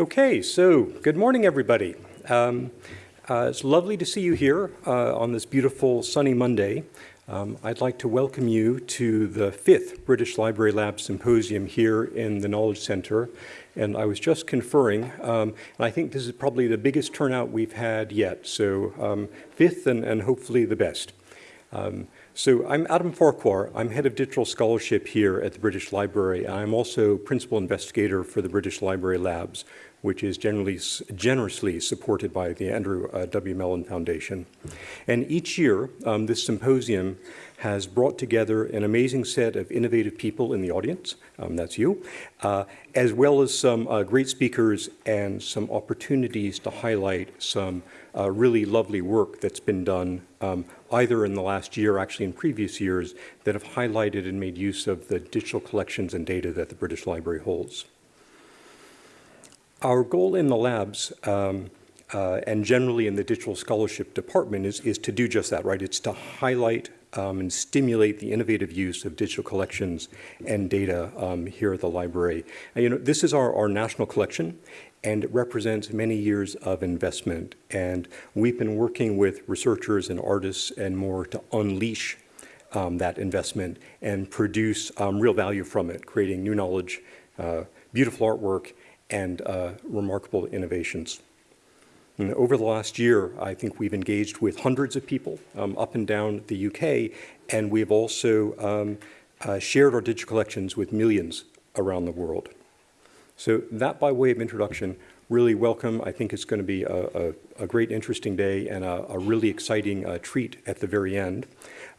Okay, so good morning, everybody. Um, uh, it's lovely to see you here uh, on this beautiful sunny Monday. Um, I'd like to welcome you to the fifth British Library Lab Symposium here in the Knowledge Center. And I was just conferring, um, and I think this is probably the biggest turnout we've had yet. So um, fifth and, and, hopefully the best. Um, so I'm Adam Farquhar. I'm head of digital scholarship here at the British Library. I'm also principal investigator for the British Library Labs, which is generally, generously supported by the Andrew uh, W. Mellon Foundation. And each year, um, this symposium has brought together an amazing set of innovative people in the audience, um, that's you, uh, as well as some uh, great speakers and some opportunities to highlight some uh, really lovely work that's been done um, either in the last year, actually in previous years, that have highlighted and made use of the digital collections and data that the British Library holds. Our goal in the labs um, uh, and generally in the digital scholarship department is, is to do just that, right? It's to highlight um, and stimulate the innovative use of digital collections and data um, here at the library. And, you know, this is our, our national collection and it represents many years of investment. And we've been working with researchers and artists and more to unleash um, that investment and produce um, real value from it, creating new knowledge, uh, beautiful artwork, and uh, remarkable innovations. And over the last year, I think we've engaged with hundreds of people um, up and down the UK, and we've also um, uh, shared our digital collections with millions around the world. So that by way of introduction, really welcome. I think it's going to be a, a, a great, interesting day and a, a really exciting uh, treat at the very end.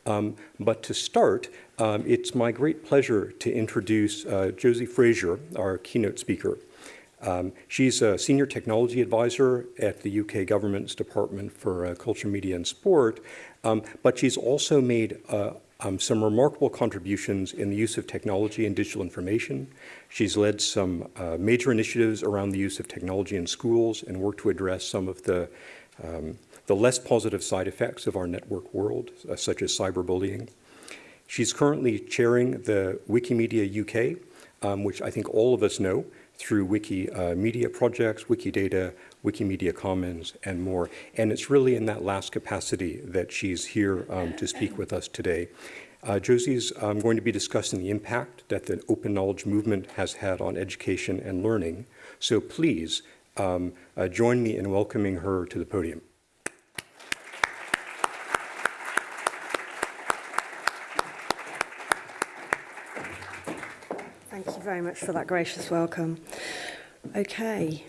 Um, but to start, um, it's my great pleasure to introduce uh, Josie Frazier, our keynote speaker. Um, she's a senior technology advisor at the UK government's Department for uh, Culture, Media and Sport, um, but she's also made uh, um, some remarkable contributions in the use of technology and digital information. She's led some uh, major initiatives around the use of technology in schools and worked to address some of the um, the less positive side effects of our network world, uh, such as cyberbullying. She's currently chairing the Wikimedia UK, um, which I think all of us know through Wikimedia uh, projects, Wikidata, Wikimedia Commons, and more. And it's really in that last capacity that she's here um, to speak with us today. Uh, Josie's um, going to be discussing the impact that the open knowledge movement has had on education and learning. So please um, uh, join me in welcoming her to the podium. very much for that gracious welcome. Okay.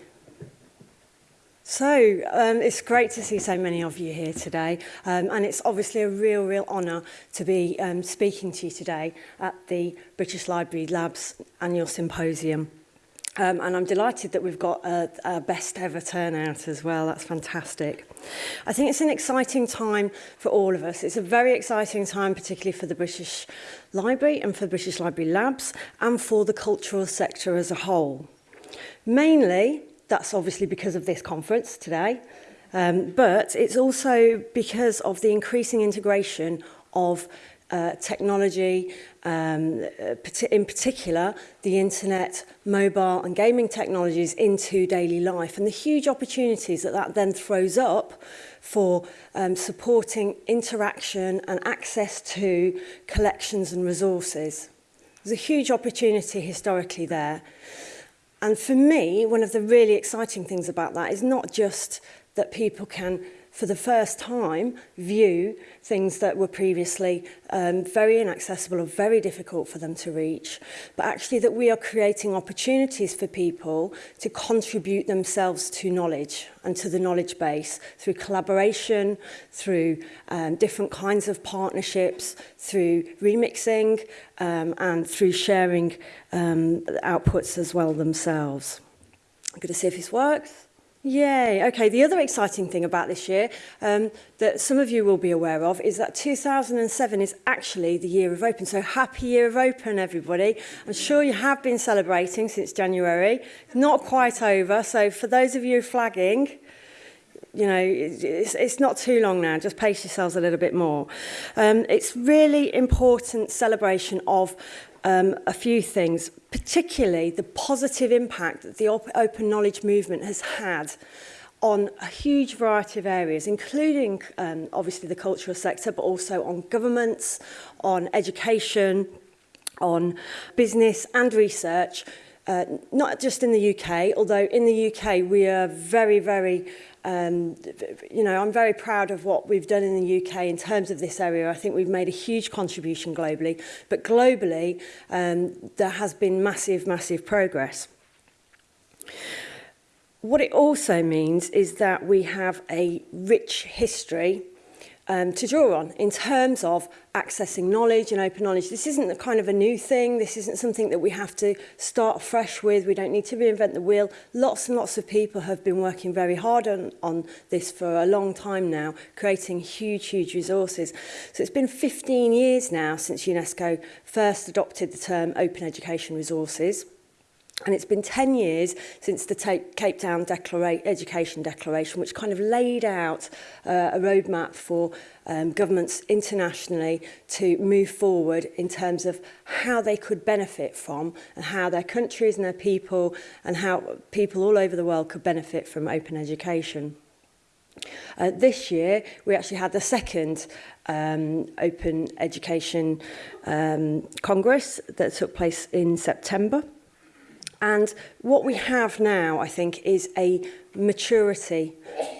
So, um, it's great to see so many of you here today, um, and it's obviously a real, real honour to be um, speaking to you today at the British Library Labs Annual Symposium. Um, and I'm delighted that we've got a, uh, a best ever turnout as well. That's fantastic. I think it's an exciting time for all of us. It's a very exciting time, particularly for the British Library and for the British Library Labs and for the cultural sector as a whole. Mainly, that's obviously because of this conference today, um, but it's also because of the increasing integration of uh, technology, um, uh, in particular the internet, mobile and gaming technologies into daily life and the huge opportunities that that then throws up for um, supporting interaction and access to collections and resources. There's a huge opportunity historically there. And for me, one of the really exciting things about that is not just that people can for the first time, view things that were previously um, very inaccessible or very difficult for them to reach, but actually that we are creating opportunities for people to contribute themselves to knowledge and to the knowledge base through collaboration, through um, different kinds of partnerships, through remixing um, and through sharing um, outputs as well themselves. I'm going to see if this works. Yay. Okay, the other exciting thing about this year um, that some of you will be aware of is that 2007 is actually the year of open. So happy year of open, everybody. I'm sure you have been celebrating since January. It's not quite over. So for those of you flagging, you know, it's, it's not too long now. Just pace yourselves a little bit more. Um, it's really important celebration of um, a few things, particularly the positive impact that the op open knowledge movement has had on a huge variety of areas, including um, obviously the cultural sector, but also on governments, on education, on business and research, uh, not just in the UK, although in the UK we are very, very um, you know, I'm very proud of what we've done in the UK in terms of this area. I think we've made a huge contribution globally, but globally um, there has been massive, massive progress. What it also means is that we have a rich history um, to draw on in terms of accessing knowledge and open knowledge. This isn't a kind of a new thing. This isn't something that we have to start fresh with. We don't need to reinvent the wheel. Lots and lots of people have been working very hard on, on this for a long time now, creating huge, huge resources. So it's been 15 years now since UNESCO first adopted the term open education resources. And it's been 10 years since the Cape Town Declara Education Declaration, which kind of laid out uh, a roadmap for um, governments internationally to move forward in terms of how they could benefit from and how their countries and their people and how people all over the world could benefit from open education. Uh, this year, we actually had the second um, Open Education um, Congress that took place in September. And what we have now, I think, is a maturity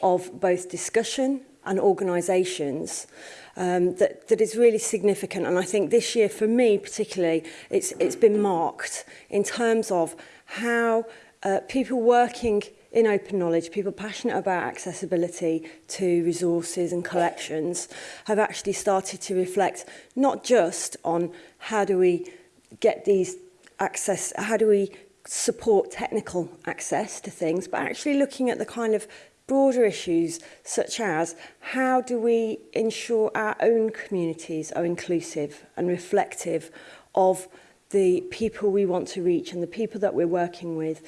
of both discussion and organisations um, that, that is really significant. And I think this year, for me particularly, it's, it's been marked in terms of how uh, people working in open knowledge, people passionate about accessibility to resources and collections have actually started to reflect not just on how do we get these access, how do we support technical access to things, but actually looking at the kind of broader issues such as how do we ensure our own communities are inclusive and reflective of the people we want to reach and the people that we're working with.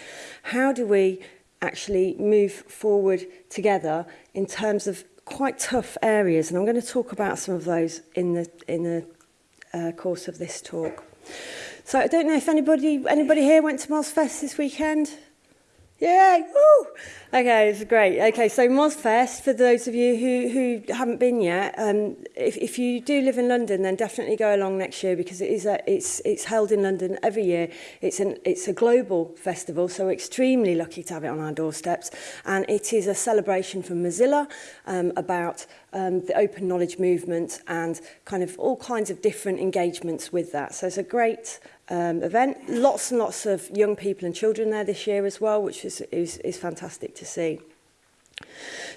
How do we actually move forward together in terms of quite tough areas? And I'm going to talk about some of those in the, in the uh, course of this talk. So I don't know if anybody anybody here went to Mozfest this weekend. Yay! Woo! Okay, it's great. Okay, so Mozfest, for those of you who, who haven't been yet, um, if, if you do live in London, then definitely go along next year because it is a, it's, it's held in London every year. It's, an, it's a global festival, so we're extremely lucky to have it on our doorsteps. And it is a celebration from Mozilla um, about um, the open knowledge movement and kind of all kinds of different engagements with that. So it's a great um, event. Lots and lots of young people and children there this year as well, which is, is, is fantastic to see.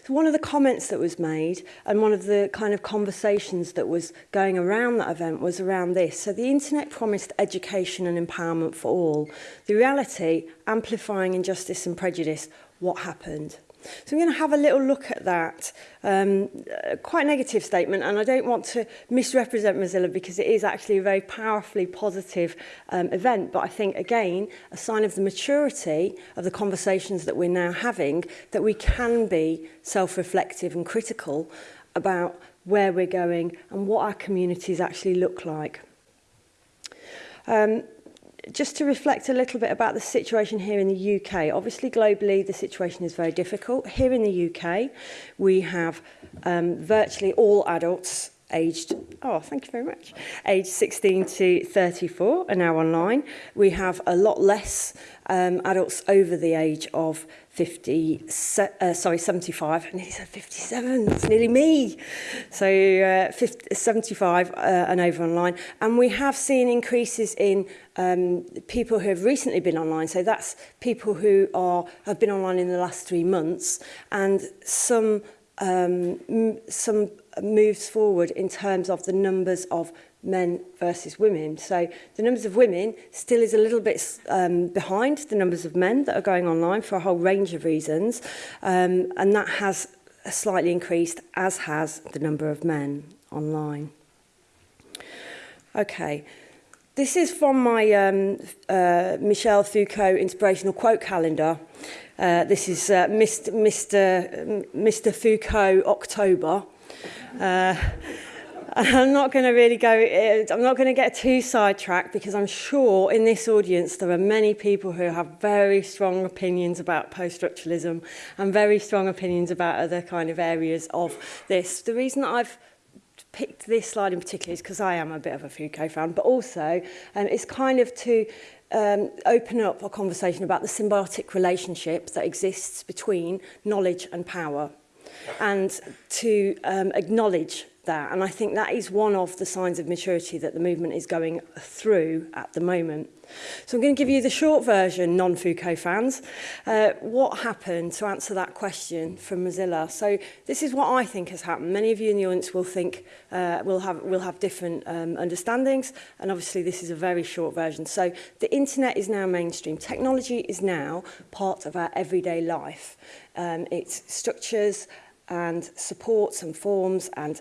So one of the comments that was made and one of the kind of conversations that was going around that event was around this. So the internet promised education and empowerment for all. The reality, amplifying injustice and prejudice, what happened? So I'm going to have a little look at that. Um, uh, quite a negative statement, and I don't want to misrepresent Mozilla because it is actually a very powerfully positive um, event. But I think, again, a sign of the maturity of the conversations that we're now having, that we can be self-reflective and critical about where we're going and what our communities actually look like. Um, just to reflect a little bit about the situation here in the UK. Obviously, globally, the situation is very difficult. Here in the UK, we have um, virtually all adults aged, oh, thank you very much, aged 16 to 34 are now online. We have a lot less um, adults over the age of 50, se uh, sorry, 75, and he said 57, it's nearly me. So uh, 50, 75 uh, and over online. And we have seen increases in um, people who have recently been online. So that's people who are have been online in the last three months and some um, some moves forward in terms of the numbers of men versus women. So the numbers of women still is a little bit um, behind the numbers of men that are going online for a whole range of reasons. Um, and that has uh, slightly increased, as has the number of men online. Okay. This is from my um, uh, Michel Foucault inspirational quote calendar. Uh, this is uh, Mr. Mr. Mr. Foucault October. Uh, I'm not going to really go, eh, I'm not going to get too sidetracked because I'm sure in this audience there are many people who have very strong opinions about post-structuralism and very strong opinions about other kind of areas of this. The reason that I've picked this slide in particular is because I am a bit of a Foucault fan, but also um, it's kind of to um, open up a conversation about the symbiotic relationship that exists between knowledge and power and to um, acknowledge that. And I think that is one of the signs of maturity that the movement is going through at the moment. So I'm going to give you the short version, non-Foucault fans, uh, what happened to answer that question from Mozilla. So this is what I think has happened. Many of you in the audience will think, uh, will have, will have different um, understandings, and obviously this is a very short version. So the internet is now mainstream. Technology is now part of our everyday life. Um, it's structures and supports and forms and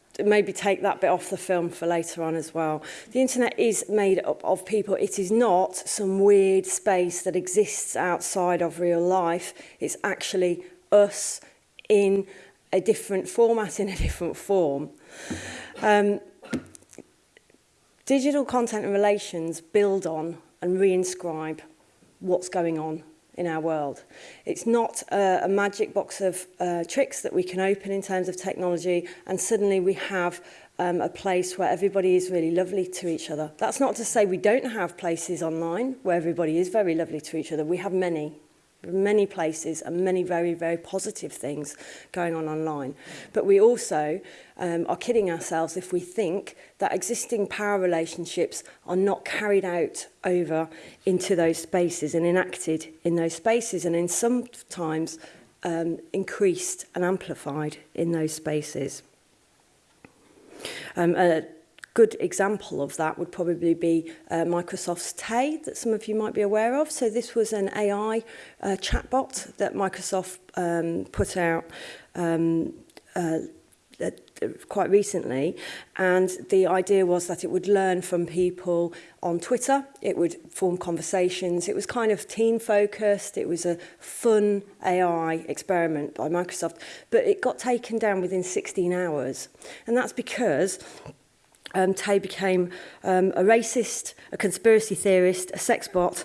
maybe take that bit off the film for later on as well. The internet is made up of people. It is not some weird space that exists outside of real life. It's actually us in a different format, in a different form. Um, digital content and relations build on and reinscribe what's going on in our world. It's not a, a magic box of uh, tricks that we can open in terms of technology and suddenly we have um, a place where everybody is really lovely to each other. That's not to say we don't have places online where everybody is very lovely to each other. We have many many places and many very, very positive things going on online. But we also um, are kidding ourselves if we think that existing power relationships are not carried out over into those spaces and enacted in those spaces and in sometimes um, increased and amplified in those spaces. Um, uh, good example of that would probably be uh, Microsoft's Tay that some of you might be aware of. So this was an AI uh, chatbot that Microsoft um, put out um, uh, uh, quite recently and the idea was that it would learn from people on Twitter it would form conversations it was kind of teen focused it was a fun AI experiment by Microsoft but it got taken down within 16 hours and that's because um, Tay became um, a racist, a conspiracy theorist, a sex bot,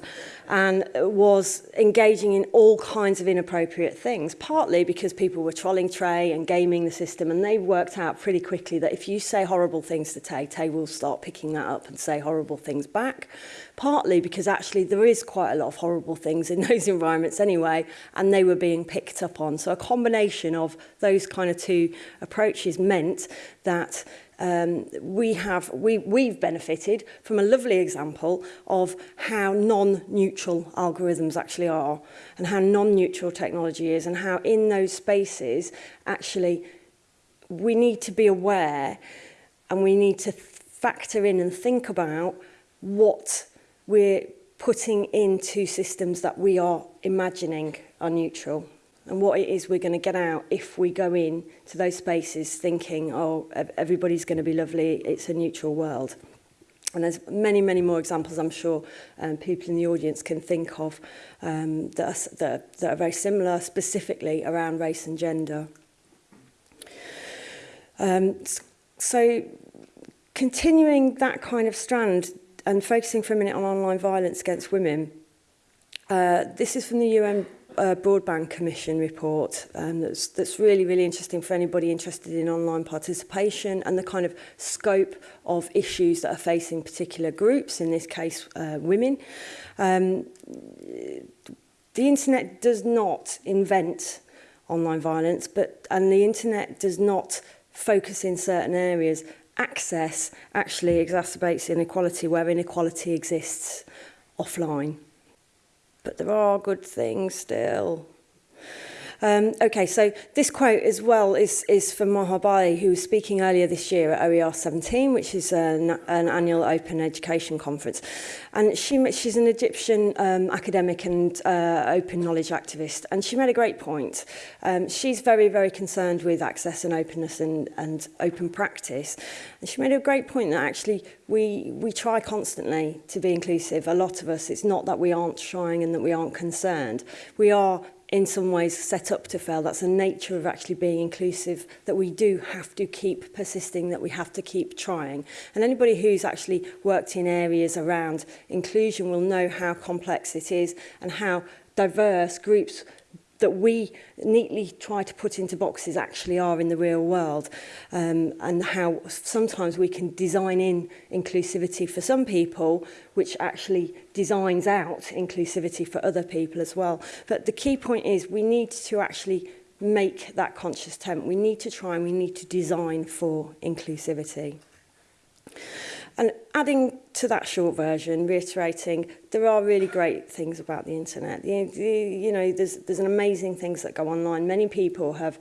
and was engaging in all kinds of inappropriate things, partly because people were trolling Trey and gaming the system, and they worked out pretty quickly that if you say horrible things to Tay, Tay will start picking that up and say horrible things back, partly because actually there is quite a lot of horrible things in those environments anyway, and they were being picked up on. So a combination of those kind of two approaches meant that um, we have, we, we've benefited from a lovely example of how non-neutral algorithms actually are and how non-neutral technology is and how in those spaces actually we need to be aware and we need to factor in and think about what we're putting into systems that we are imagining are neutral and what it is we're going to get out if we go in to those spaces thinking, oh, everybody's going to be lovely, it's a neutral world. And there's many, many more examples I'm sure um, people in the audience can think of um, that, are, that, are, that are very similar specifically around race and gender. Um, so continuing that kind of strand and focusing for a minute on online violence against women, uh, this is from the UN uh, Broadband Commission report um, that's, that's really, really interesting for anybody interested in online participation and the kind of scope of issues that are facing particular groups, in this case, uh, women. Um, the internet does not invent online violence, but and the internet does not focus in certain areas. Access actually exacerbates inequality where inequality exists offline. But there are good things still. Um, okay, so this quote as well is, is from Bali, who was speaking earlier this year at OER 17, which is an, an annual open education conference. And she, she's an Egyptian um, academic and uh, open knowledge activist, and she made a great point. Um, she's very, very concerned with access and openness and, and open practice. And she made a great point that actually we, we try constantly to be inclusive. A lot of us, it's not that we aren't trying and that we aren't concerned. We are in some ways set up to fail. That's the nature of actually being inclusive, that we do have to keep persisting, that we have to keep trying. And anybody who's actually worked in areas around inclusion will know how complex it is and how diverse groups that we neatly try to put into boxes actually are in the real world um, and how sometimes we can design in inclusivity for some people which actually designs out inclusivity for other people as well but the key point is we need to actually make that conscious attempt we need to try and we need to design for inclusivity And adding to that short version, reiterating, there are really great things about the internet. You, you, you know, there's, there's an amazing things that go online. Many people have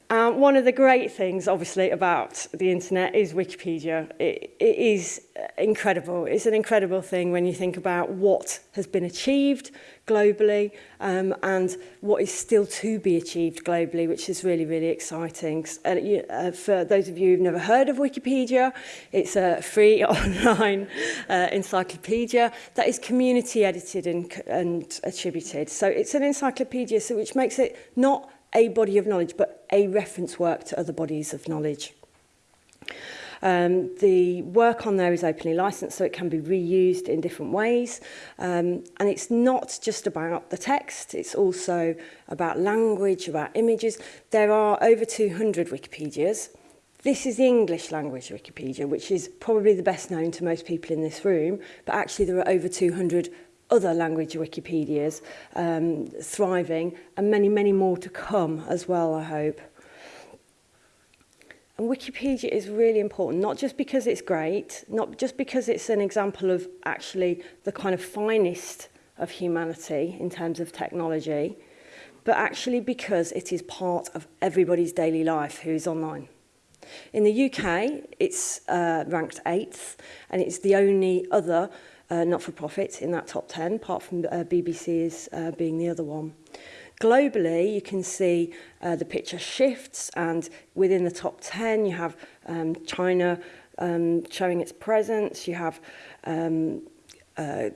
Um, one of the great things, obviously, about the internet is Wikipedia. It, it is uh, incredible. It's an incredible thing when you think about what has been achieved globally um, and what is still to be achieved globally, which is really, really exciting. And uh, you, uh, for those of you who've never heard of Wikipedia, it's a free online uh, encyclopedia that is community edited and, and attributed. So it's an encyclopedia, so which makes it not a body of knowledge, but a reference work to other bodies of knowledge. Um, the work on there is openly licensed, so it can be reused in different ways. Um, and it's not just about the text, it's also about language, about images. There are over 200 Wikipedias. This is the English language Wikipedia, which is probably the best known to most people in this room, but actually there are over 200 other language Wikipedias um, thriving and many, many more to come as well, I hope. And Wikipedia is really important, not just because it's great, not just because it's an example of actually the kind of finest of humanity in terms of technology, but actually because it is part of everybody's daily life who is online. In the UK, it's uh, ranked eighth, and it's the only other uh, not-for-profits in that top 10, apart from uh, BBC's uh, being the other one. Globally, you can see uh, the picture shifts, and within the top 10, you have um, China um, showing its presence, you have um, uh,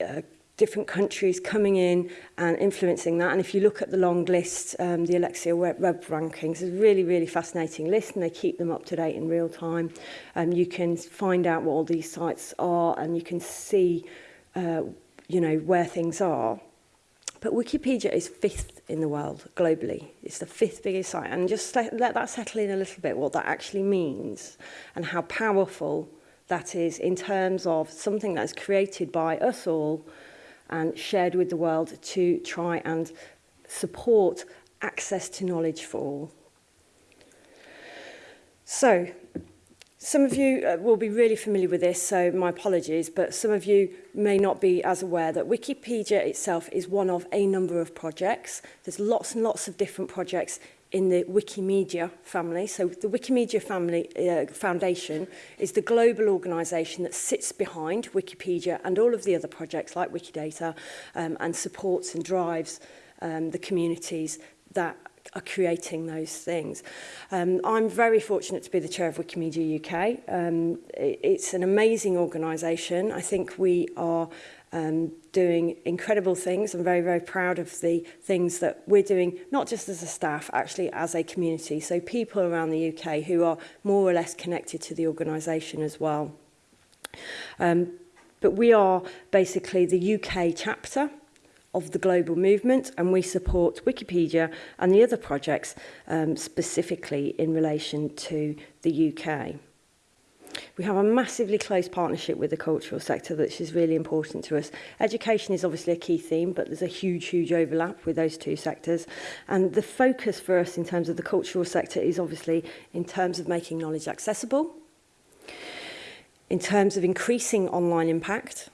uh, different countries coming in and influencing that. And if you look at the long list, um, the Alexia web, web rankings is a really, really fascinating list and they keep them up to date in real time. Um, you can find out what all these sites are and you can see, uh, you know, where things are. But Wikipedia is fifth in the world globally. It's the fifth biggest site. And just let, let that settle in a little bit, what that actually means and how powerful that is in terms of something that's created by us all and shared with the world to try and support access to knowledge for all. So, some of you uh, will be really familiar with this, so my apologies, but some of you may not be as aware that Wikipedia itself is one of a number of projects. There's lots and lots of different projects in the Wikimedia family. So the Wikimedia family, uh, Foundation is the global organisation that sits behind Wikipedia and all of the other projects like Wikidata um, and supports and drives um, the communities that are creating those things. Um, I'm very fortunate to be the chair of Wikimedia UK. Um, it, it's an amazing organisation. I think we are um, doing incredible things. I'm very, very proud of the things that we're doing, not just as a staff, actually as a community. So people around the UK who are more or less connected to the organisation as well. Um, but we are basically the UK chapter of the global movement and we support Wikipedia and the other projects um, specifically in relation to the UK. We have a massively close partnership with the cultural sector, which is really important to us. Education is obviously a key theme, but there's a huge, huge overlap with those two sectors. And the focus for us in terms of the cultural sector is obviously in terms of making knowledge accessible, in terms of increasing online impact,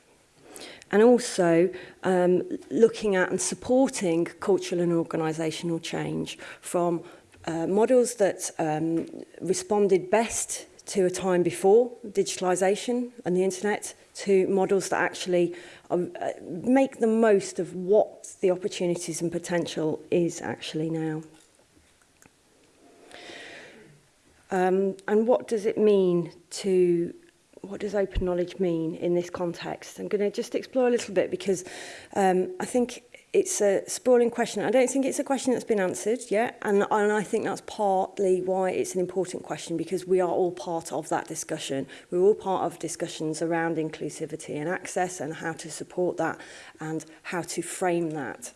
and also um, looking at and supporting cultural and organisational change from uh, models that um, responded best to a time before digitalisation and the internet to models that actually uh, make the most of what the opportunities and potential is actually now. Um, and what does it mean to what does open knowledge mean in this context? I'm going to just explore a little bit because um, I think it's a sprawling question. I don't think it's a question that's been answered yet, and, and I think that's partly why it's an important question because we are all part of that discussion. We're all part of discussions around inclusivity and access and how to support that and how to frame that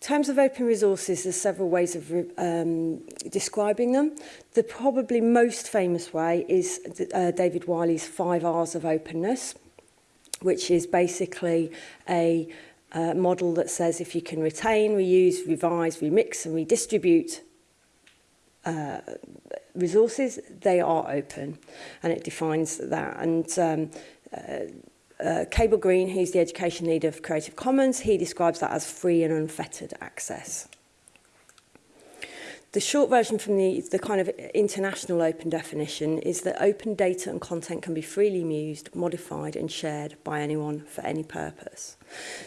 terms of open resources, there's several ways of um, describing them. The probably most famous way is uh, David Wiley's five R's of openness, which is basically a uh, model that says if you can retain, reuse, revise, remix and redistribute uh, resources, they are open. And it defines that. And um, uh, uh, Cable Green, who's the education lead of Creative Commons, he describes that as free and unfettered access. The short version from the, the kind of international open definition is that open data and content can be freely used, modified and shared by anyone for any purpose.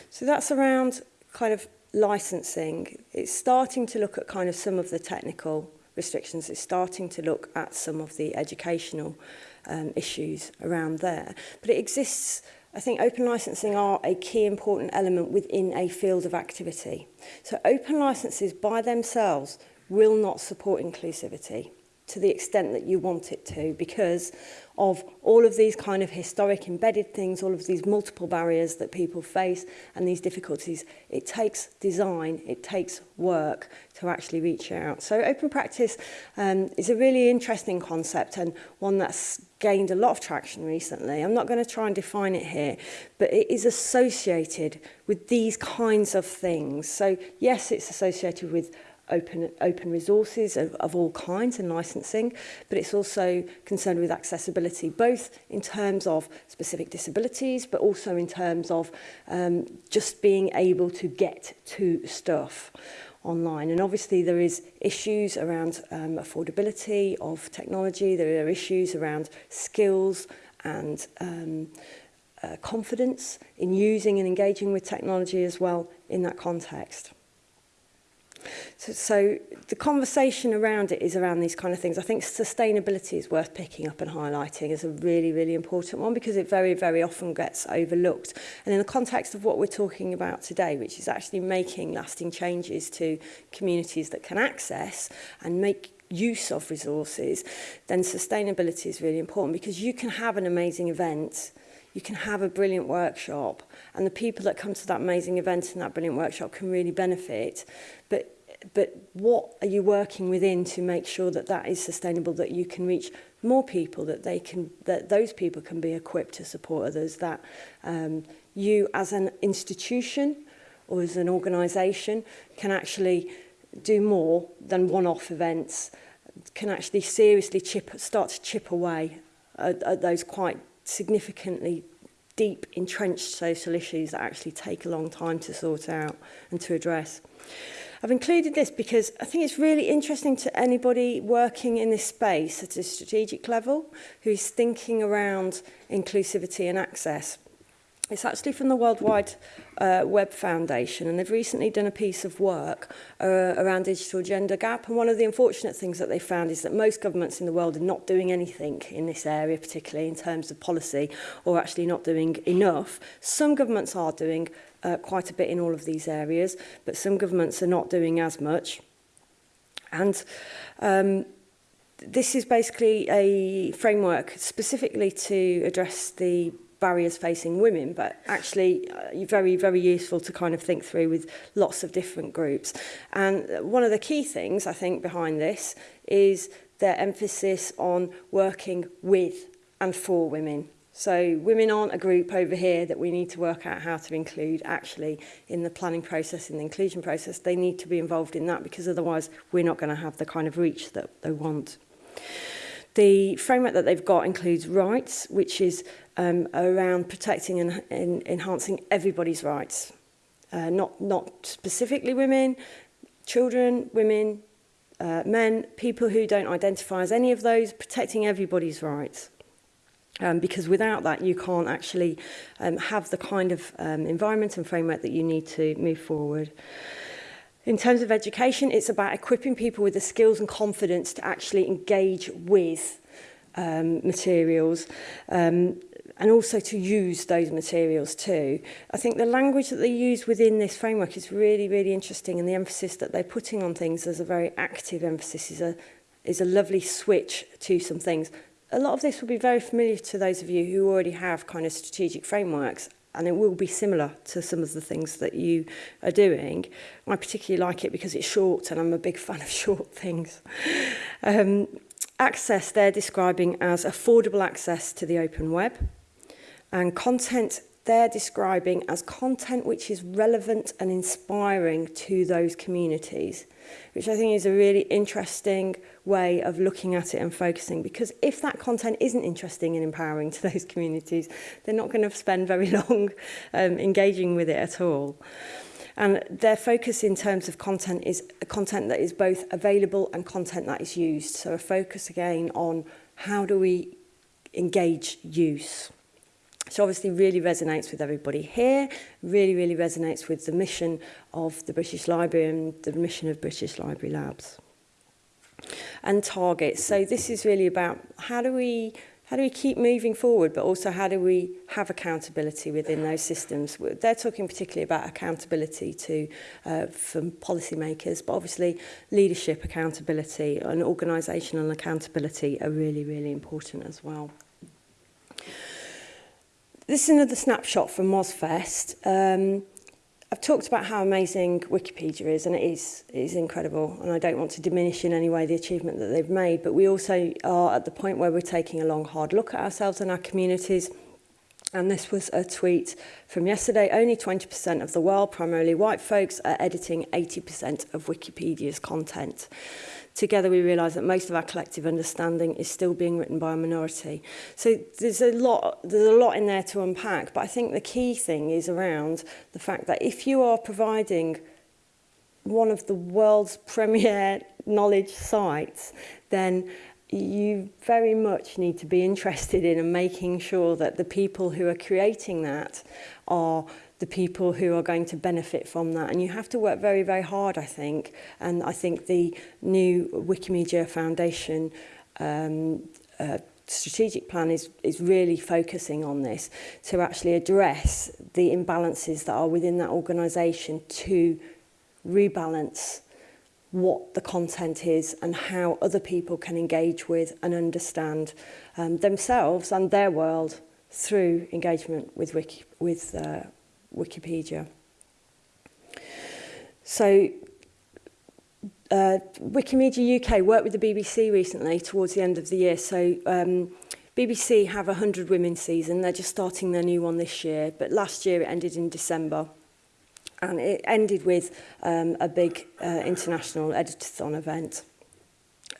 So that's around kind of licensing. It's starting to look at kind of some of the technical restrictions. It's starting to look at some of the educational um, issues around there. But it exists I think open licensing are a key important element within a field of activity. So open licenses by themselves will not support inclusivity to the extent that you want it to because of all of these kind of historic embedded things, all of these multiple barriers that people face and these difficulties. It takes design, it takes work to actually reach out. So open practice um, is a really interesting concept and one that's gained a lot of traction recently. I'm not going to try and define it here, but it is associated with these kinds of things. So yes, it's associated with open, open resources of, of all kinds and licensing, but it's also concerned with accessibility, both in terms of specific disabilities, but also in terms of um, just being able to get to stuff online. And obviously there is issues around um, affordability of technology, there are issues around skills and um, uh, confidence in using and engaging with technology as well in that context. So, so the conversation around it is around these kind of things. I think sustainability is worth picking up and highlighting as a really, really important one because it very, very often gets overlooked. And in the context of what we're talking about today, which is actually making lasting changes to communities that can access and make use of resources, then sustainability is really important because you can have an amazing event you can have a brilliant workshop and the people that come to that amazing event and that brilliant workshop can really benefit but but what are you working within to make sure that that is sustainable that you can reach more people that they can that those people can be equipped to support others that um, you as an institution or as an organisation can actually do more than one-off events can actually seriously chip start to chip away at, at those quite significantly deep entrenched social issues that actually take a long time to sort out and to address. I've included this because I think it's really interesting to anybody working in this space at a strategic level who's thinking around inclusivity and access. It's actually from the World Wide uh, Web Foundation, and they've recently done a piece of work uh, around digital gender gap. And one of the unfortunate things that they found is that most governments in the world are not doing anything in this area, particularly in terms of policy, or actually not doing enough. Some governments are doing uh, quite a bit in all of these areas, but some governments are not doing as much. And um, this is basically a framework specifically to address the barriers facing women, but actually uh, very, very useful to kind of think through with lots of different groups. And one of the key things, I think, behind this is their emphasis on working with and for women. So women aren't a group over here that we need to work out how to include actually in the planning process, in the inclusion process. They need to be involved in that because otherwise we're not going to have the kind of reach that they want. The framework that they've got includes rights, which is um, around protecting and, and enhancing everybody's rights. Uh, not, not specifically women, children, women, uh, men, people who don't identify as any of those, protecting everybody's rights. Um, because without that, you can't actually um, have the kind of um, environment and framework that you need to move forward. In terms of education, it's about equipping people with the skills and confidence to actually engage with um, materials um, and also to use those materials too. I think the language that they use within this framework is really, really interesting and the emphasis that they're putting on things as a very active emphasis, is a, is a lovely switch to some things a lot of this will be very familiar to those of you who already have kind of strategic frameworks and it will be similar to some of the things that you are doing. I particularly like it because it's short and I'm a big fan of short things. um, access they're describing as affordable access to the open web and content they're describing as content which is relevant and inspiring to those communities which I think is a really interesting way of looking at it and focusing. Because if that content isn't interesting and empowering to those communities, they're not going to spend very long um, engaging with it at all. And their focus in terms of content is a content that is both available and content that is used. So a focus again on how do we engage use. So obviously really resonates with everybody here, really, really resonates with the mission of the British Library and the mission of British Library Labs. And targets. So this is really about how do we how do we keep moving forward, but also how do we have accountability within those systems? They're talking particularly about accountability to uh, from policymakers, but obviously leadership accountability and organisational accountability are really, really important as well. This is another snapshot from Mozfest. Um, I've talked about how amazing Wikipedia is, and it is, it is incredible, and I don't want to diminish in any way the achievement that they've made, but we also are at the point where we're taking a long, hard look at ourselves and our communities, And this was a tweet from yesterday. Only 20% of the world, primarily white folks, are editing 80% of Wikipedia's content together we realise that most of our collective understanding is still being written by a minority. So there's a lot, there's a lot in there to unpack, but I think the key thing is around the fact that if you are providing one of the world's premier knowledge sites, then you very much need to be interested in and making sure that the people who are creating that are the people who are going to benefit from that. And you have to work very, very hard, I think. And I think the new Wikimedia Foundation um, uh, strategic plan is, is really focusing on this to actually address the imbalances that are within that organisation to rebalance what the content is and how other people can engage with and understand um, themselves and their world through engagement with Wiki, with uh, Wikipedia. So uh, Wikimedia UK worked with the BBC recently towards the end of the year. So um, BBC have a 100 women season. They're just starting their new one this year. But last year it ended in December. And it ended with um, a big uh, international editathon event.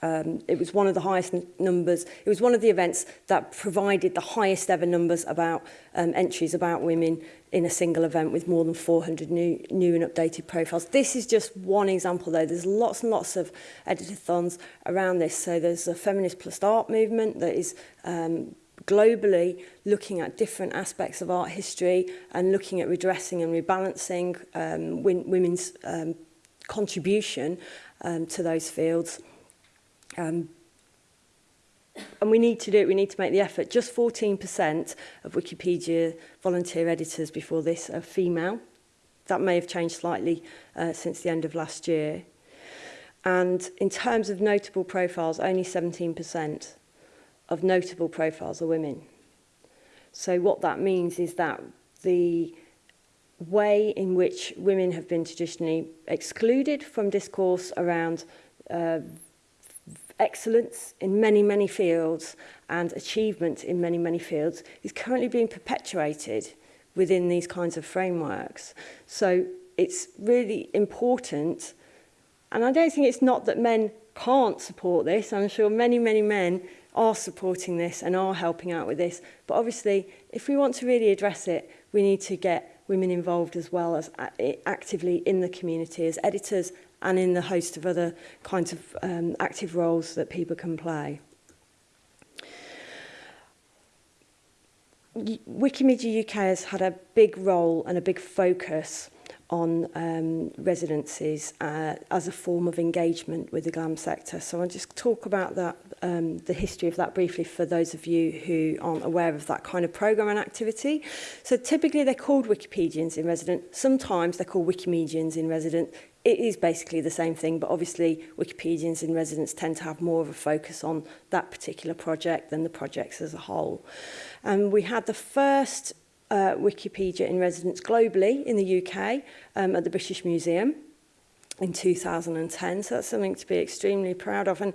Um, it was one of the highest numbers. It was one of the events that provided the highest ever numbers about um, entries about women in a single event with more than 400 new, new and updated profiles. This is just one example though. There's lots and lots of editathons around this. So there's a feminist plus art movement that is um, globally looking at different aspects of art history and looking at redressing and rebalancing um, women's um, contribution um, to those fields. Um, and we need to do it, we need to make the effort. Just 14% of Wikipedia volunteer editors before this are female. That may have changed slightly uh, since the end of last year. And in terms of notable profiles, only 17% of notable profiles are women. So what that means is that the way in which women have been traditionally excluded from discourse around uh, excellence in many, many fields and achievement in many, many fields is currently being perpetuated within these kinds of frameworks. So it's really important, and I don't think it's not that men can't support this, I'm sure many, many men are supporting this and are helping out with this, but obviously if we want to really address it, we need to get women involved as well as actively in the community as editors and in the host of other kinds of um, active roles that people can play. Wikimedia UK has had a big role and a big focus on um, residencies uh, as a form of engagement with the GLAM sector. So I'll just talk about that, um, the history of that briefly for those of you who aren't aware of that kind of programme and activity. So typically they're called Wikipedians in resident. Sometimes they're called Wikimedians in resident it is basically the same thing, but obviously Wikipedians in residence tend to have more of a focus on that particular project than the projects as a whole. Um, we had the first uh, Wikipedia in residence globally in the UK um, at the British Museum in 2010. So that's something to be extremely proud of. And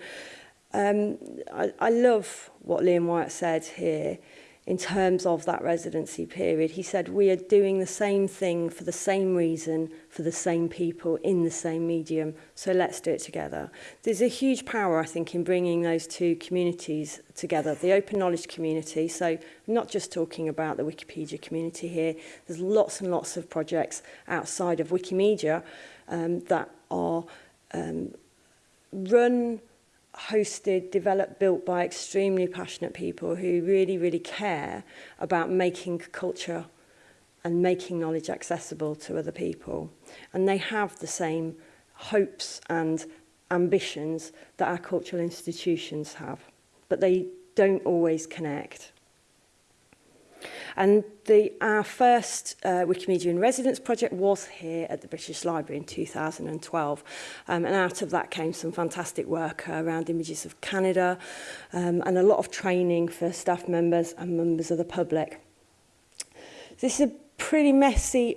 um, I, I love what Liam Wyatt said here in terms of that residency period. He said, we are doing the same thing for the same reason, for the same people, in the same medium, so let's do it together. There's a huge power, I think, in bringing those two communities together. The open knowledge community, so I'm not just talking about the Wikipedia community here, there's lots and lots of projects outside of Wikimedia um, that are um, run hosted, developed, built by extremely passionate people who really, really care about making culture and making knowledge accessible to other people. And they have the same hopes and ambitions that our cultural institutions have, but they don't always connect. And the, our first uh, Wikimedia in Residence project was here at the British Library in 2012. Um, and out of that came some fantastic work uh, around images of Canada um, and a lot of training for staff members and members of the public. This is a pretty messy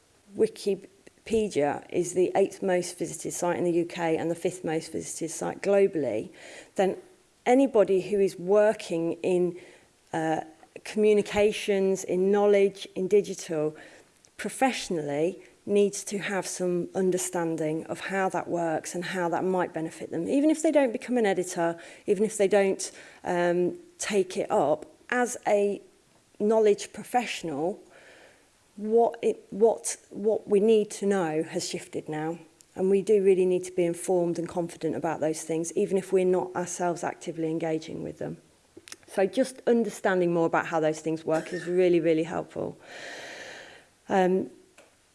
Wikipedia is the eighth most visited site in the UK and the fifth most visited site globally, then anybody who is working in Uh, communications, in knowledge, in digital, professionally needs to have some understanding of how that works and how that might benefit them. Even if they don't become an editor, even if they don't um, take it up, as a knowledge professional, what, it, what, what we need to know has shifted now. And we do really need to be informed and confident about those things, even if we're not ourselves actively engaging with them. So just understanding more about how those things work is really, really helpful. Um,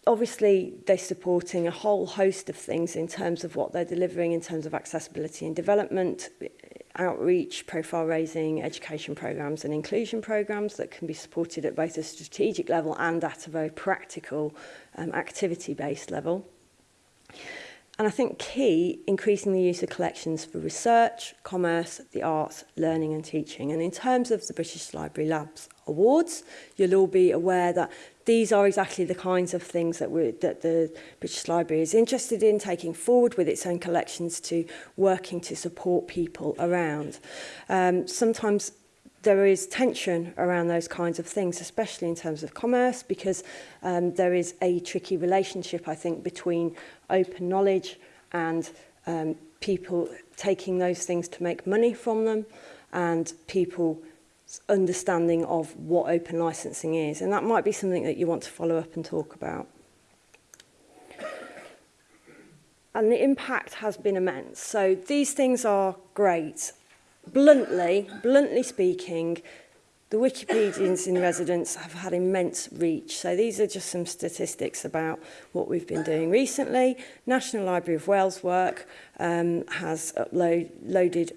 obviously, they're supporting a whole host of things in terms of what they're delivering, in terms of accessibility and development, outreach, profile raising, education programs and inclusion programs that can be supported at both a strategic level and at a very practical um, activity-based level. And I think key, increasing the use of collections for research, commerce, the arts, learning and teaching. And in terms of the British Library Labs Awards, you'll all be aware that these are exactly the kinds of things that, we, that the British Library is interested in taking forward with its own collections to working to support people around. Um, sometimes there is tension around those kinds of things, especially in terms of commerce, because um, there is a tricky relationship, I think, between open knowledge and um, people taking those things to make money from them and people understanding of what open licensing is. And that might be something that you want to follow up and talk about. And the impact has been immense. So these things are great bluntly, bluntly speaking, the Wikipedians in residence have had immense reach. So these are just some statistics about what we've been doing recently. National Library of Wales work um, has uploaded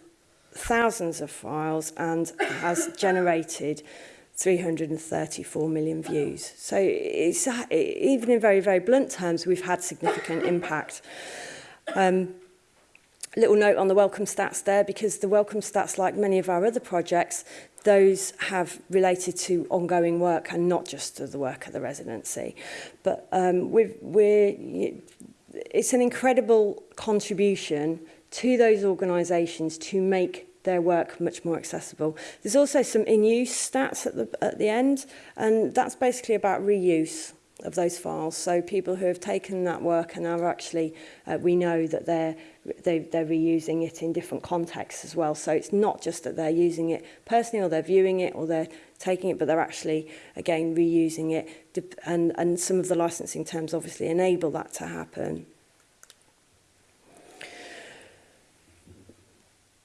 thousands of files and has generated 334 million views. So it's, even in very, very blunt terms, we've had significant impact. Um, little note on the welcome stats there because the welcome stats, like many of our other projects, those have related to ongoing work and not just to the work of the residency. But um, we've, we're, it's an incredible contribution to those organisations to make their work much more accessible. There's also some in-use stats at the, at the end, and that's basically about reuse of those files. So people who have taken that work and are actually, uh, we know that they're, they, they're reusing it in different contexts as well. So it's not just that they're using it personally or they're viewing it or they're taking it, but they're actually, again, reusing it. And, and some of the licensing terms obviously enable that to happen.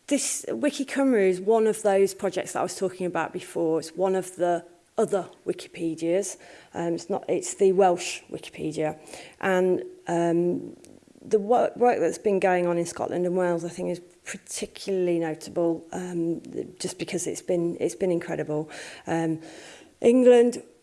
This Wiki Cymru is one of those projects that I was talking about before. It's one of the other Wikipedias. Um, it's, not, it's the Welsh Wikipedia. And um, the work, work that's been going on in Scotland and Wales, I think, is particularly notable um, just because it's been, it's been incredible. Um, England,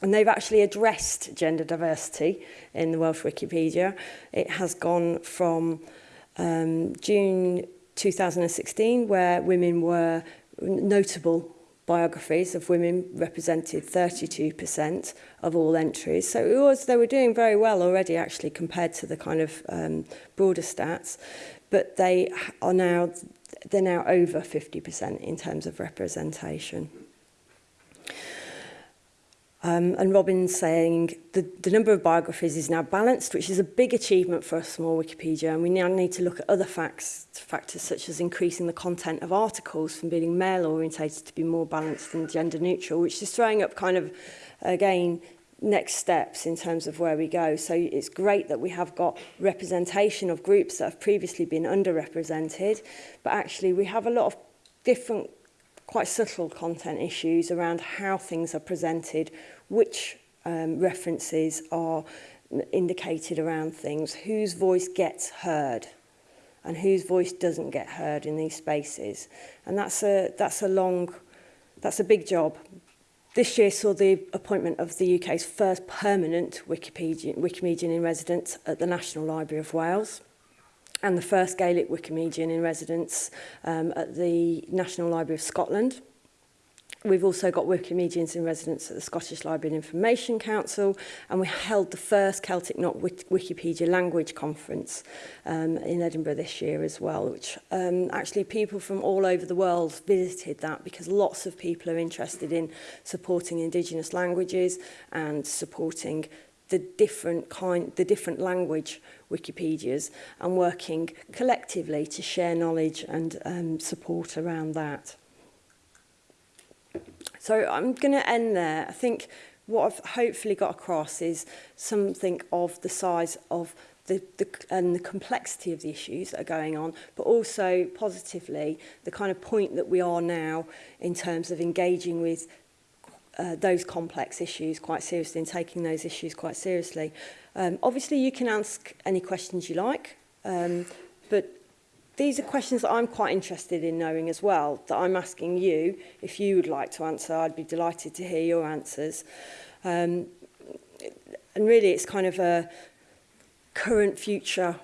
and they've actually addressed gender diversity in the Welsh Wikipedia it has gone from um, June 2016 where women were notable biographies of women represented 32% of all entries. So it was, they were doing very well already actually compared to the kind of um, broader stats, but they are now, they're now over 50% in terms of representation. Um, and Robin's saying the, the number of biographies is now balanced, which is a big achievement for a small Wikipedia. And we now need to look at other facts, factors such as increasing the content of articles from being male orientated to be more balanced and gender neutral, which is throwing up kind of, again, next steps in terms of where we go. So it's great that we have got representation of groups that have previously been underrepresented, but actually we have a lot of different quite subtle content issues around how things are presented which um, references are indicated around things, whose voice gets heard and whose voice doesn't get heard in these spaces. And that's a, that's a long, that's a big job. This year saw the appointment of the UK's first permanent Wikipedia, Wikimedian in residence at the National Library of Wales and the first Gaelic Wikimedian in residence um, at the National Library of Scotland. We've also got working medians in residence at the Scottish Library and Information Council, and we held the first Celtic Not Wikipedia Language Conference um, in Edinburgh this year as well, which um, actually people from all over the world visited that because lots of people are interested in supporting Indigenous languages and supporting the different kind the different language wikipedias and working collectively to share knowledge and um, support around that So I'm going to end there. I think what I've hopefully got across is something of the size of the, the, and the complexity of the issues that are going on, but also positively the kind of point that we are now in terms of engaging with uh, those complex issues quite seriously and taking those issues quite seriously. Um, obviously, you can ask any questions you like, um, but These are questions that I'm quite interested in knowing as well, that I'm asking you. If you would like to answer, I'd be delighted to hear your answers. Um, and really, it's kind of a current future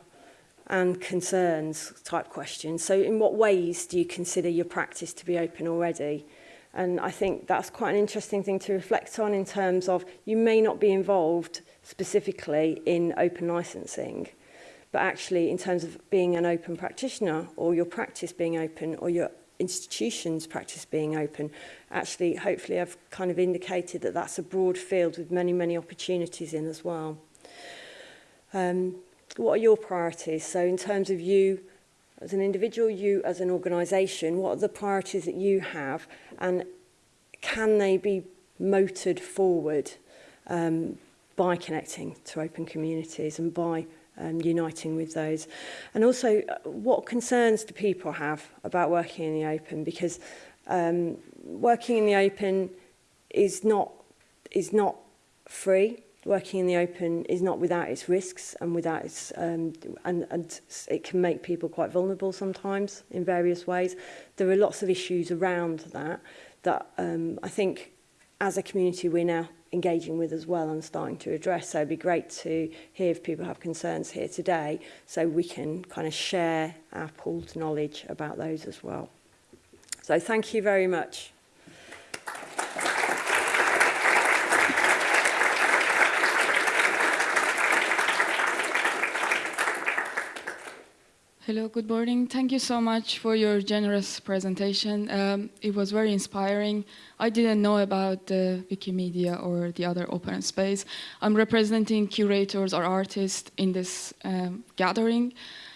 and concerns type question. So in what ways do you consider your practice to be open already? And I think that's quite an interesting thing to reflect on in terms of you may not be involved specifically in open licensing, But actually, in terms of being an open practitioner or your practice being open or your institutions practice being open, actually, hopefully I've kind of indicated that that's a broad field with many, many opportunities in as well. Um, what are your priorities? So in terms of you as an individual, you as an organisation, what are the priorities that you have and can they be motored forward um, by connecting to open communities and by um, uniting with those. And also, uh, what concerns do people have about working in the open? Because um, working in the open is not is not free. Working in the open is not without its risks and without its um, and and it can make people quite vulnerable sometimes in various ways. There are lots of issues around that that um, I think as a community we're now engaging with as well and starting to address. So it'd be great to hear if people have concerns here today so we can kind of share our pooled knowledge about those as well. So thank you very much. Hello, good morning. Thank you so much for your generous presentation. Um, it was very inspiring. I didn't know about the Wikimedia or the other open space. I'm representing curators or artists in this um, gathering.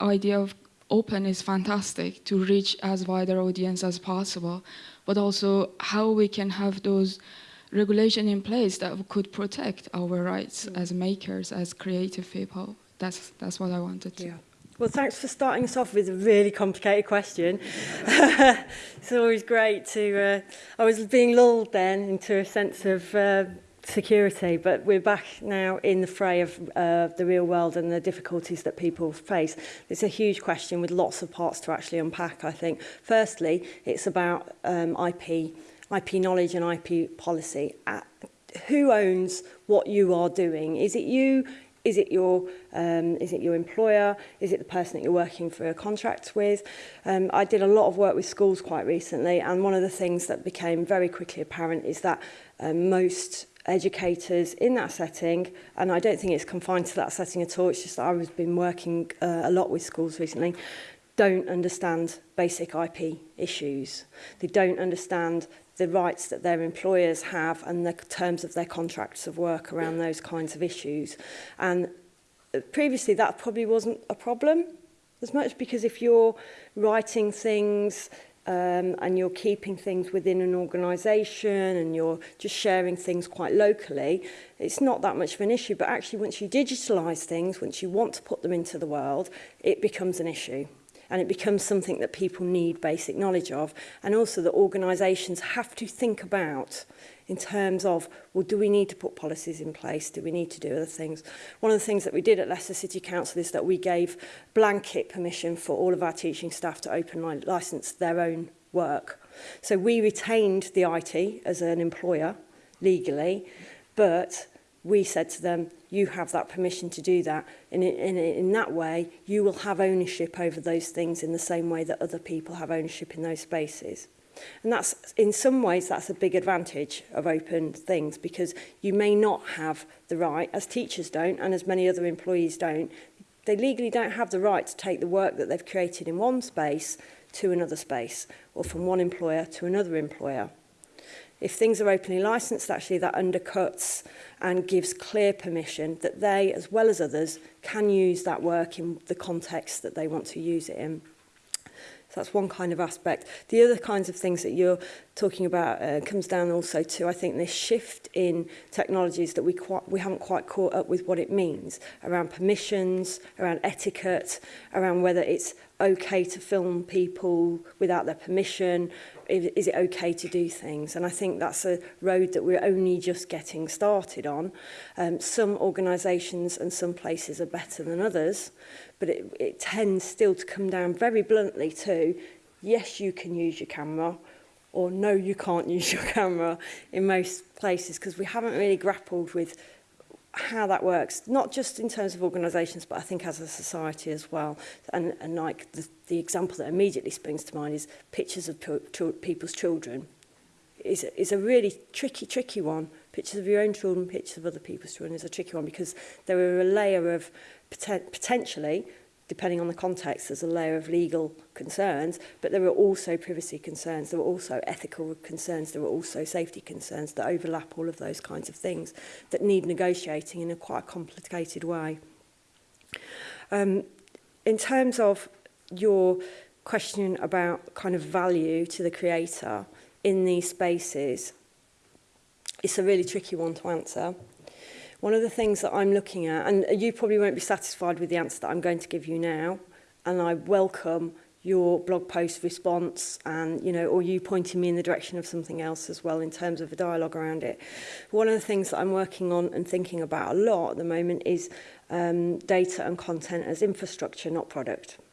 idea of open is fantastic to reach as wider audience as possible, but also how we can have those regulation in place that could protect our rights mm. as makers, as creative people. That's, that's what I wanted to. Yeah. Well, thanks for starting us off with a really complicated question. it's always great to... Uh, I was being lulled then into a sense of uh, security, but we're back now in the fray of uh, the real world and the difficulties that people face. It's a huge question with lots of parts to actually unpack, I think. Firstly, it's about um, IP IP knowledge and IP policy. At who owns what you are doing? Is it you? Is it your um, is it your employer? Is it the person that you're working for a contract with? Um, I did a lot of work with schools quite recently, and one of the things that became very quickly apparent is that um, most educators in that setting and I don't think it's confined to that setting at all it's just that I've been working uh, a lot with schools recently don't understand basic IP issues they don't understand the rights that their employers have and the terms of their contracts of work around those kinds of issues. And uh, previously that probably wasn't a problem as much because if you're writing things um, and you're keeping things within an organisation and you're just sharing things quite locally, it's not that much of an issue. But actually, once you digitalise things, once you want to put them into the world, it becomes an issue and it becomes something that people need basic knowledge of and also that organisations have to think about in terms of, well, do we need to put policies in place? Do we need to do other things? One of the things that we did at Leicester City Council is that we gave blanket permission for all of our teaching staff to open license their own work. So we retained the IT as an employer legally, but we said to them, you have that permission to do that. And in, in, in that way, you will have ownership over those things in the same way that other people have ownership in those spaces. And that's, in some ways, that's a big advantage of open things because you may not have the right, as teachers don't, and as many other employees don't, they legally don't have the right to take the work that they've created in one space to another space or from one employer to another employer. If things are openly licensed, actually that undercuts and gives clear permission that they, as well as others, can use that work in the context that they want to use it in. So that's one kind of aspect. The other kinds of things that you're talking about uh, comes down also to, I think, this shift in technologies that we, quite, we haven't quite caught up with what it means around permissions, around etiquette, around whether it's okay to film people without their permission? Is it okay to do things? And I think that's a road that we're only just getting started on. Um, some organisations and some places are better than others, but it, it tends still to come down very bluntly to yes, you can use your camera, or no, you can't use your camera in most places because we haven't really grappled with how that works, not just in terms of organisations, but I think as a society as well. And, and like the, the example that immediately springs to mind is pictures of people's children is, is a really tricky, tricky one. Pictures of your own children, pictures of other people's children is a tricky one because there are a layer of poten potentially, depending on the context, there's a layer of legal concerns, but there are also privacy concerns, there are also ethical concerns, there are also safety concerns that overlap all of those kinds of things that need negotiating in a quite complicated way. Um, in terms of your question about kind of value to the creator in these spaces, it's a really tricky one to answer. One of the things that I'm looking at, and you probably won't be satisfied with the answer that I'm going to give you now, and I welcome your blog post response and you know or you pointing me in the direction of something else as well in terms of a dialogue around it one of the things that I'm working on and thinking about a lot at the moment is um, data and content as infrastructure not product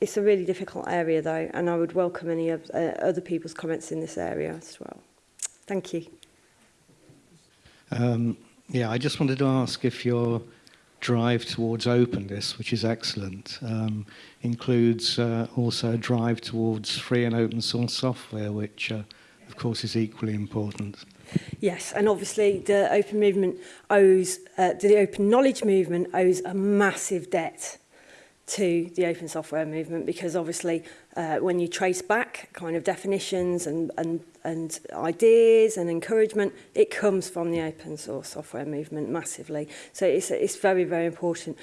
it's a really difficult area though, and I would welcome any of uh, other people's comments in this area as well. Thank you. Um, yeah, I just wanted to ask if your drive towards openness, which is excellent, um, includes uh, also a drive towards free and open source software, which uh, of course is equally important. Yes, and obviously the open movement owes, uh, the open knowledge movement owes a massive debt to the open software movement because obviously uh, when you trace back kind of definitions and, and, and ideas and encouragement, it comes from the open source software movement massively. So it's, it's very, very important.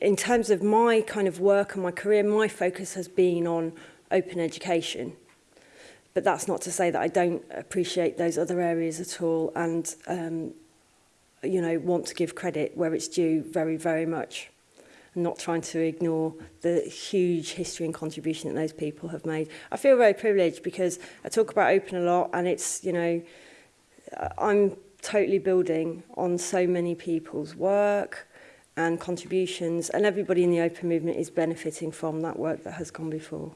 In terms of my kind of work and my career, my focus has been on open education. But that's not to say that I don't appreciate those other areas at all and, um, you know, want to give credit where it's due very, very much. not trying to ignore the huge history and contribution that those people have made. I feel very privileged because I talk about open a lot and it's, you know, I'm totally building on so many people's work and contributions and everybody in the open movement is benefiting from that work that has gone before.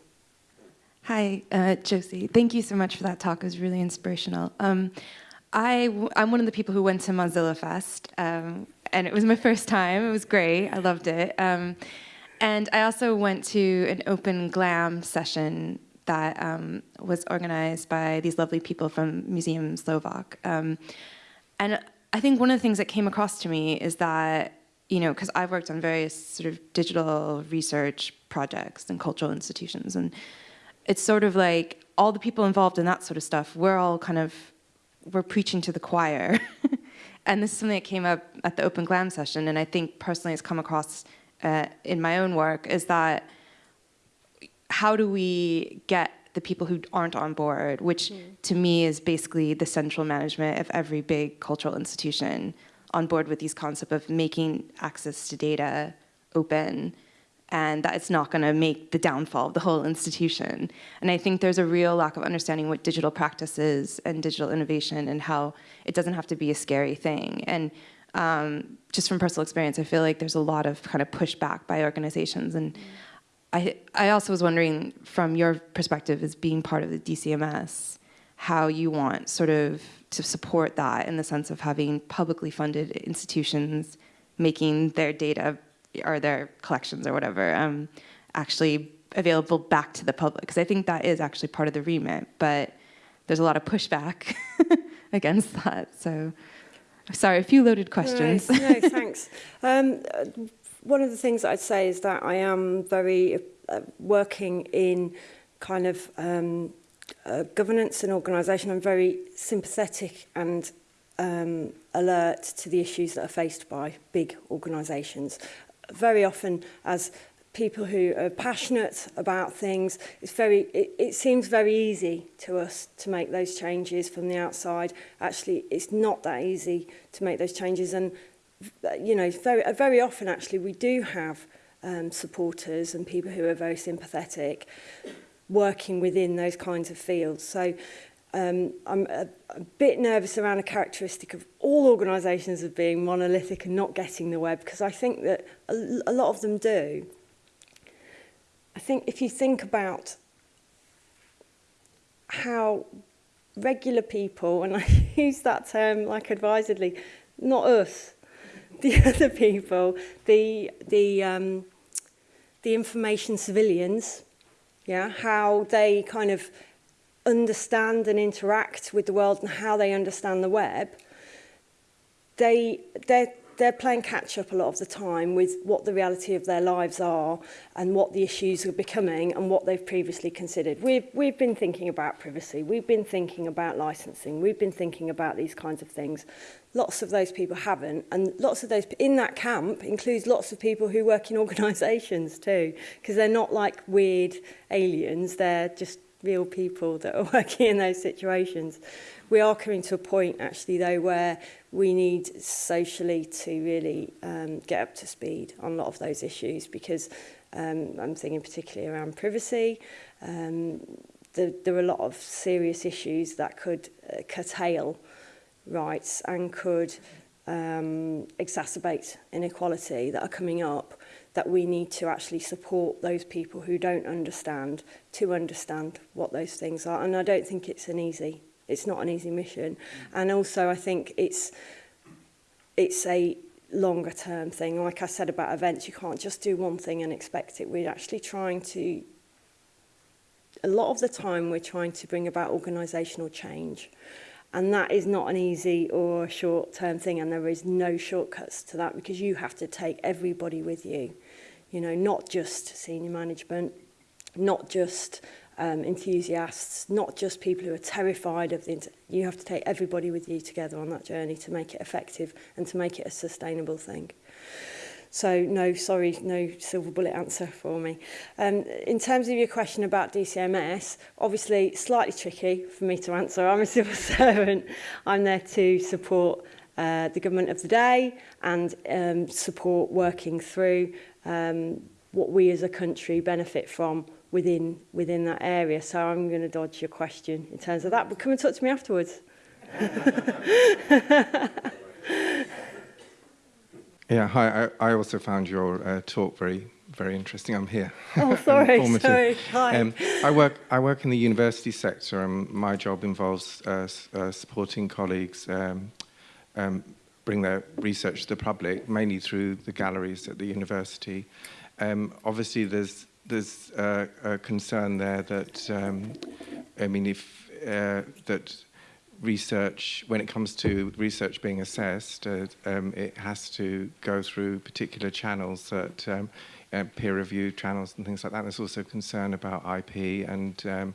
Hi, uh, Josie. Thank you so much for that talk. It was really inspirational. Um, I, am one of the people who went to Mozilla Fest um, and it was my first time. It was great. I loved it. Um, and I also went to an open glam session that um, was organized by these lovely people from Museum Slovak. Um, and I think one of the things that came across to me is that, you know, because I've worked on various sort of digital research projects and cultural institutions, and it's sort of like all the people involved in that sort of stuff, we're all kind of, we're preaching to the choir. and this is something that came up at the Open Glam session, and I think personally has come across uh, in my own work, is that how do we get the people who aren't on board, which mm. to me is basically the central management of every big cultural institution on board with these concept of making access to data open and that it's not going to make the downfall of the whole institution. And I think there's a real lack of understanding what digital practice is and digital innovation and how it doesn't have to be a scary thing. And um, just from personal experience, I feel like there's a lot of kind of pushback by organizations. And I, I also was wondering from your perspective as being part of the DCMS, how you want sort of to support that in the sense of having publicly funded institutions making their data or their collections or whatever um, actually available back to the public? Because I think that is actually part of the remit, but there's a lot of pushback against that. So sorry, a few loaded questions. Right. No, thanks. um, uh, one of the things I'd say is that I am very uh, working in kind of um, uh, governance and organisation. I'm very sympathetic and um, alert to the issues that are faced by big organisations. very often as people who are passionate about things it's very it, it seems very easy to us to make those changes from the outside actually it's not that easy to make those changes and you know very very often actually we do have um supporters and people who are very sympathetic working within those kinds of fields so um, I'm a, uh, a bit nervous around a characteristic of all organisations of being monolithic and not getting the web because I think that a, a lot of them do. I think if you think about how regular people, and I use that term like advisedly, not us, the other people, the, the, um, the information civilians, yeah, how they kind of understand and interact with the world and how they understand the web, they, they're, they're playing catch up a lot of the time with what the reality of their lives are and what the issues are becoming and what they've previously considered. We've, we've been thinking about privacy, we've been thinking about licensing, we've been thinking about these kinds of things. Lots of those people haven't, and lots of those in that camp includes lots of people who work in organisations too, because they're not like weird aliens, they're just real people that are working in those situations. We are coming to a point actually though where we need socially to really um, get up to speed on a lot of those issues because um, I'm thinking particularly around privacy. Um, the, there are a lot of serious issues that could uh, curtail rights and could um, exacerbate inequality that are coming up that we need to actually support those people who don't understand to understand what those things are. And I don't think it's an easy, it's not an easy mission. And also I think it's, it's a longer term thing. Like I said about events, you can't just do one thing and expect it. We're actually trying to a lot of the time we're trying to bring about organisational change. And that is not an easy or short-term thing, and there is no shortcuts to that because you have to take everybody with you. You know, not just senior management, not just um, enthusiasts, not just people who are terrified of the... You have to take everybody with you together on that journey to make it effective and to make it a sustainable thing. So no, sorry, no silver bullet answer for me. Um, in terms of your question about DCMS, obviously slightly tricky for me to answer. I'm a civil servant. I'm there to support uh, the government of the day and um, support working through um, what we as a country benefit from within within that area. So I'm going to dodge your question in terms of that, but come and talk to me afterwards. Yeah, hi. I, I also found your uh, talk very, very interesting. I'm here. Oh, sorry, sorry. Hi. Um, I work. I work in the university sector, and my job involves uh, uh, supporting colleagues um, um, bring their research to the public, mainly through the galleries at the university. Um, obviously, there's there's uh, a concern there that um, I mean, if uh, that research, when it comes to research being assessed, uh, um, it has to go through particular channels that um, uh, peer review channels and things like that. There's also concern about IP and um,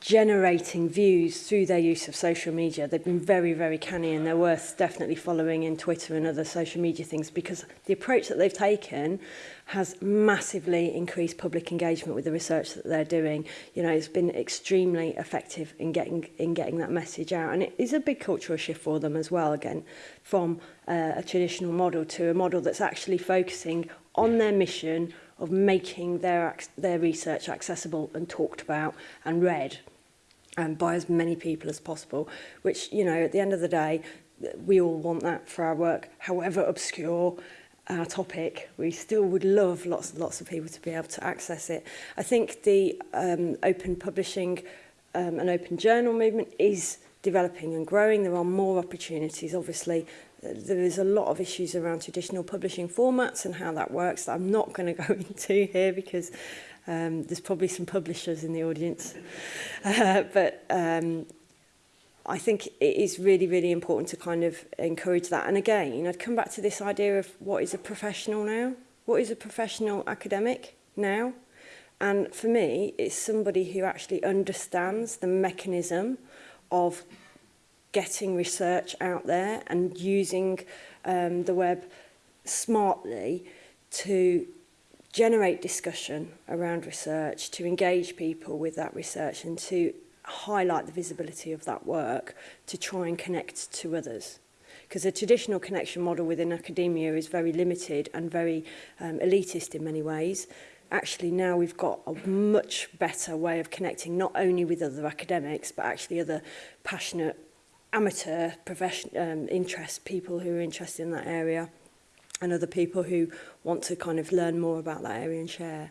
generating views through their use of social media. They've been very, very canny and they're worth definitely following in Twitter and other social media things because the approach that they've taken has massively increased public engagement with the research that they're doing. You know, it's been extremely effective in getting in getting that message out, and it is a big cultural shift for them as well. Again, from uh, a traditional model to a model that's actually focusing on their mission of making their their research accessible and talked about and read and um, by as many people as possible, which, you know, at the end of the day, we all want that for our work, however obscure, our topic. We still would love lots and lots of people to be able to access it. I think the um, open publishing um, and open journal movement is developing and growing. There are more opportunities, obviously. There is a lot of issues around traditional publishing formats and how that works that I'm not going to go into here because um, there's probably some publishers in the audience. Uh, but um, I think it is really, really important to kind of encourage that. And again, I'd come back to this idea of what is a professional now? What is a professional academic now? And for me, it's somebody who actually understands the mechanism of getting research out there and using um, the web smartly to generate discussion around research, to engage people with that research and to highlight the visibility of that work to try and connect to others. Because the traditional connection model within academia is very limited and very um, elitist in many ways. Actually, now we've got a much better way of connecting not only with other academics, but actually other passionate amateur profession, um, interest people who are interested in that area and other people who want to kind of learn more about that area and share.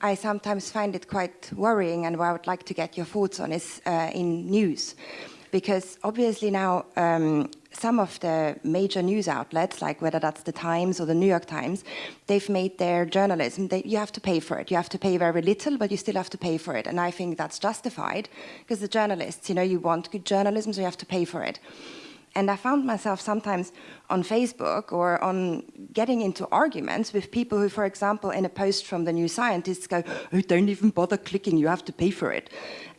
I sometimes find it quite worrying and where I would like to get your thoughts on is uh, in news because obviously now um, some of the major news outlets, like whether that's the Times or the New York Times, they've made their journalism, they, you have to pay for it. You have to pay very little, but you still have to pay for it. And I think that's justified because the journalists, you know, you want good journalism, so you have to pay for it. And I found myself sometimes on Facebook or on getting into arguments with people who, for example, in a post from the New Scientist go, oh, don't even bother clicking, you have to pay for it.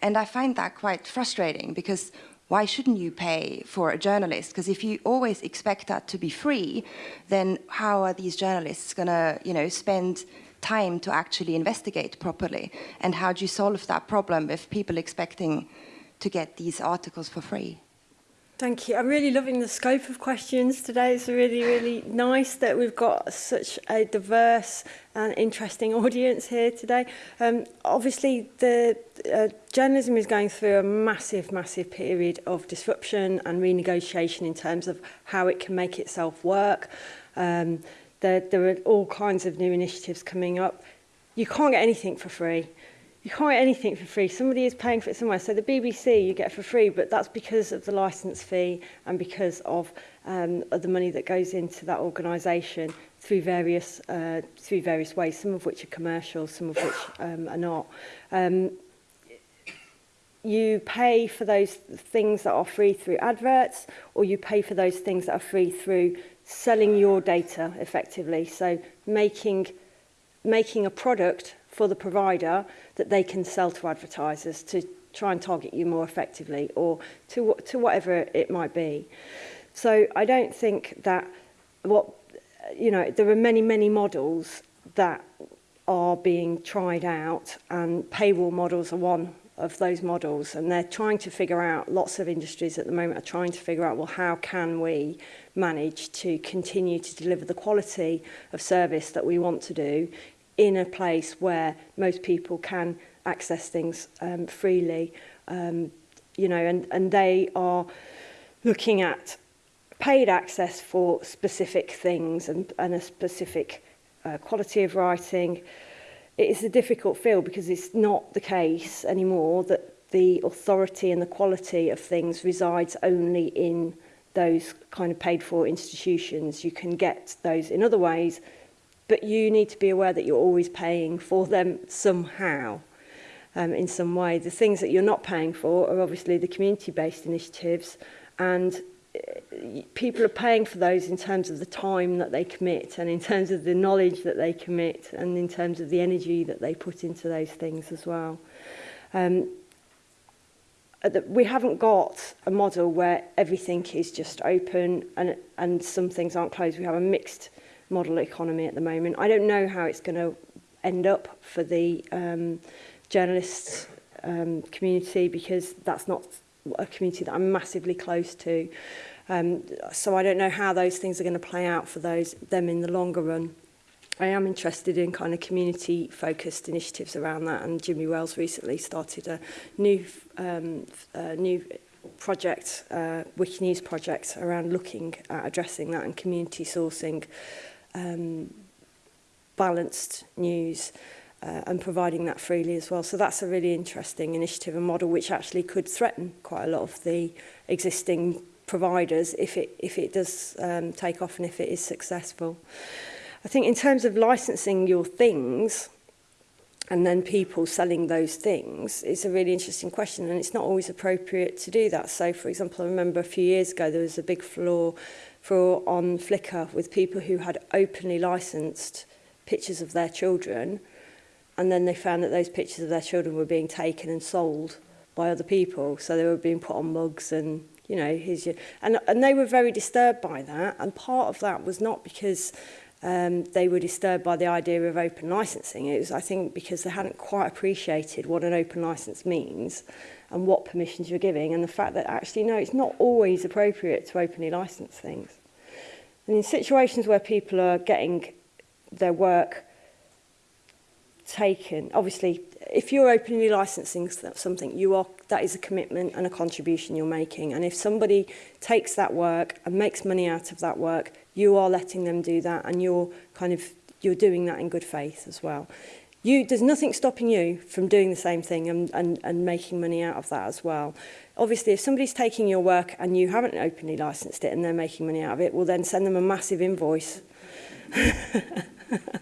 And I find that quite frustrating because why shouldn't you pay for a journalist? Because if you always expect that to be free, then how are these journalists going to, you know, spend time to actually investigate properly? And how do you solve that problem if people expecting to get these articles for free? Thank you. I'm really loving the scope of questions today. It's really, really nice that we've got such a diverse and interesting audience here today. Um, obviously, the uh, journalism is going through a massive, massive period of disruption and renegotiation in terms of how it can make itself work. Um, there, there are all kinds of new initiatives coming up. You can't get anything for free. you can't get anything for free. Somebody is paying for it somewhere. So the BBC you get for free, but that's because of the licence fee and because of, um, of the money that goes into that organisation through various uh, through various ways, some of which are commercial, some of which um, are not. Um, you pay for those things that are free through adverts or you pay for those things that are free through selling your data effectively so making making a product for the provider that they can sell to advertisers to try and target you more effectively or to, to whatever it might be. So I don't think that what, you know, there are many, many models that are being tried out and paywall models are one of those models and they're trying to figure out lots of industries at the moment are trying to figure out well how can we manage to continue to deliver the quality of service that we want to do in a place where most people can access things um, freely. Um, you know, and, and they are looking at paid access for specific things and, and a specific uh, quality of writing. It is a difficult field because it's not the case anymore that the authority and the quality of things resides only in those kind of paid for institutions. You can get those in other ways but you need to be aware that you're always paying for them somehow um, in some way. The things that you're not paying for are obviously the community-based initiatives and eh, people are paying for those in terms of the time that they commit and in terms of the knowledge that they commit and in terms of the energy that they put into those things as well. Um, uh, we haven't got a model where everything is just open and and some things aren't closed. We have a mixed model economy at the moment. I don't know how it's going to end up for the um, journalists um, community because that's not a community that I'm massively close to. Um, so I don't know how those things are going to play out for those them in the longer run. I am interested in kind of community focused initiatives around that and Jimmy Wells recently started a new um, a new project, uh, Wikinews project around looking at addressing that and community sourcing um, balanced news uh, and providing that freely as well. So that's a really interesting initiative and model which actually could threaten quite a lot of the existing providers if it, if it does um, take off and if it is successful. I think in terms of licensing your things and then people selling those things, it's a really interesting question and it's not always appropriate to do that. So, for example, I remember a few years ago there was a big floor for on Flickr with people who had openly licensed pictures of their children and then they found that those pictures of their children were being taken and sold by other people so they were being put on mugs and you know here's your and and they were very disturbed by that and part of that was not because um, they were disturbed by the idea of open licensing. It was, I think, because they hadn't quite appreciated what an open license means and what permissions you're giving and the fact that actually, no, it's not always appropriate to openly license things. And in situations where people are getting their work taken, obviously, if you're openly licensing something, you are that is a commitment and a contribution you're making. And if somebody takes that work and makes money out of that work, you are letting them do that and you're kind of you're doing that in good faith as well. You, there's nothing stopping you from doing the same thing and, and, and making money out of that as well. Obviously, if somebody's taking your work and you haven't openly licensed it and they're making money out of it, we'll then send them a massive invoice. Are